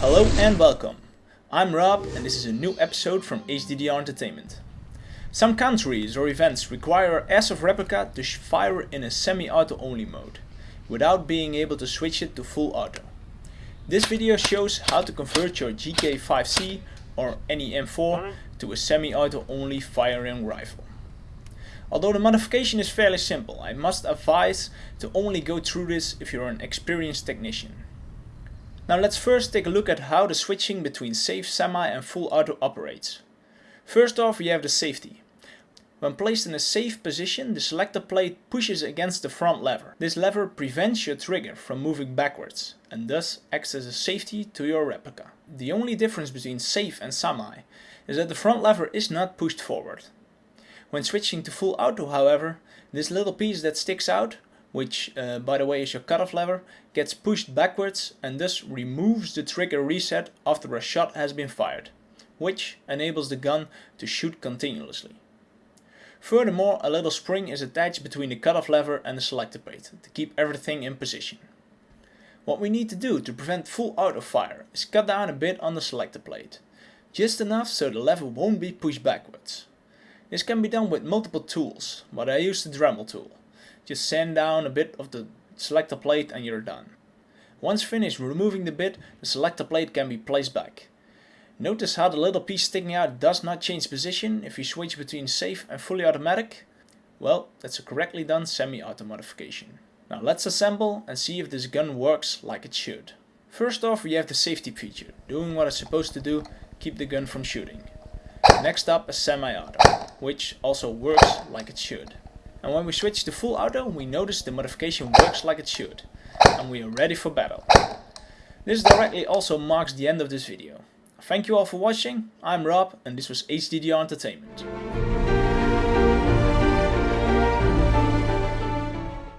Hello and welcome. I'm Rob and this is a new episode from HDDR Entertainment. Some countries or events require Airsoft replica to fire in a semi-auto only mode, without being able to switch it to full auto. This video shows how to convert your GK5C or any M4 to a semi-auto only firing rifle. Although the modification is fairly simple, I must advise to only go through this if you're an experienced technician. Now let's first take a look at how the switching between safe semi and full auto operates. First off we have the safety. When placed in a safe position, the selector plate pushes against the front lever. This lever prevents your trigger from moving backwards and thus acts as a safety to your replica. The only difference between safe and semi is that the front lever is not pushed forward. When switching to full auto however, this little piece that sticks out, which uh, by the way is your cutoff lever, gets pushed backwards and thus removes the trigger reset after a shot has been fired, which enables the gun to shoot continuously. Furthermore, a little spring is attached between the cutoff lever and the selector plate to keep everything in position. What we need to do to prevent full auto fire is cut down a bit on the selector plate, just enough so the lever won't be pushed backwards. This can be done with multiple tools, but I use the Dremel tool. Just sand down a bit of the selector plate and you're done. Once finished removing the bit, the selector plate can be placed back. Notice how the little piece sticking out does not change position if you switch between safe and fully automatic? Well, that's a correctly done semi-auto modification. Now let's assemble and see if this gun works like it should. First off we have the safety feature, doing what it's supposed to do, keep the gun from shooting. Next up is semi-auto, which also works like it should. And when we switch to full auto we notice the modification works like it should. And we are ready for battle. This directly also marks the end of this video. Thank you all for watching, I'm Rob and this was HDDR Entertainment.